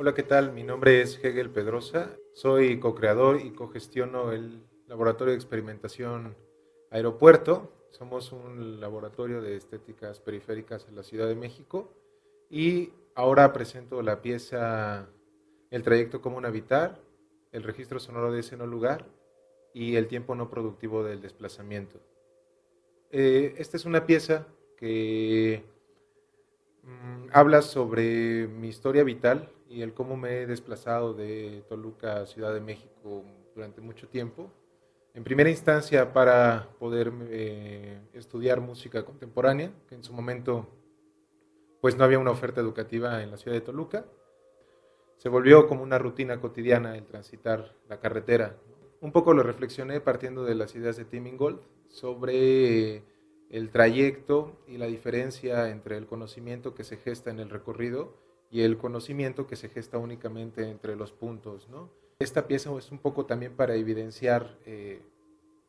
Hola, ¿qué tal? Mi nombre es Hegel Pedrosa. Soy co-creador y co-gestiono el Laboratorio de Experimentación Aeropuerto. Somos un laboratorio de estéticas periféricas en la Ciudad de México y ahora presento la pieza El trayecto común habitar, el registro sonoro de ese no lugar y el tiempo no productivo del desplazamiento. Eh, esta es una pieza que habla sobre mi historia vital y el cómo me he desplazado de Toluca a Ciudad de México durante mucho tiempo. En primera instancia para poder eh, estudiar música contemporánea, que en su momento pues no había una oferta educativa en la ciudad de Toluca. Se volvió como una rutina cotidiana el transitar la carretera. Un poco lo reflexioné partiendo de las ideas de Tim Ingold sobre el trayecto y la diferencia entre el conocimiento que se gesta en el recorrido y el conocimiento que se gesta únicamente entre los puntos. ¿no? Esta pieza es un poco también para evidenciar eh,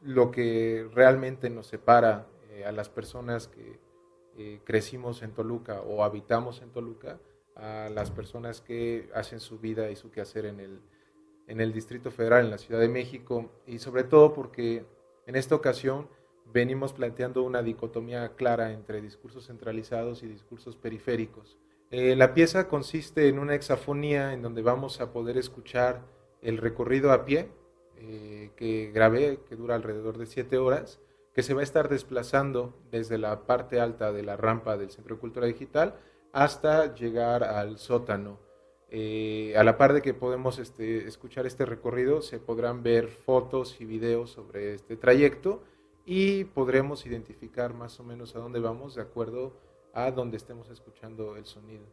lo que realmente nos separa eh, a las personas que eh, crecimos en Toluca o habitamos en Toluca, a las personas que hacen su vida y su quehacer en el, en el Distrito Federal, en la Ciudad de México, y sobre todo porque en esta ocasión venimos planteando una dicotomía clara entre discursos centralizados y discursos periféricos. Eh, la pieza consiste en una hexafonía en donde vamos a poder escuchar el recorrido a pie eh, que grabé, que dura alrededor de siete horas, que se va a estar desplazando desde la parte alta de la rampa del Centro de Cultura Digital hasta llegar al sótano. Eh, a la par de que podemos este, escuchar este recorrido, se podrán ver fotos y videos sobre este trayecto y podremos identificar más o menos a dónde vamos de acuerdo a donde estemos escuchando el sonido.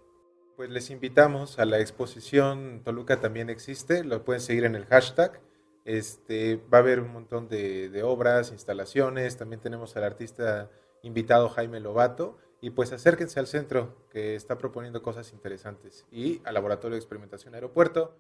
Pues les invitamos a la exposición Toluca también existe, lo pueden seguir en el hashtag. Este, va a haber un montón de, obras, instalaciones, también tenemos al artista invitado Jaime Lobato y pues acérquense al centro que está proponiendo cosas interesantes y al Laboratorio de Experimentación Aeropuerto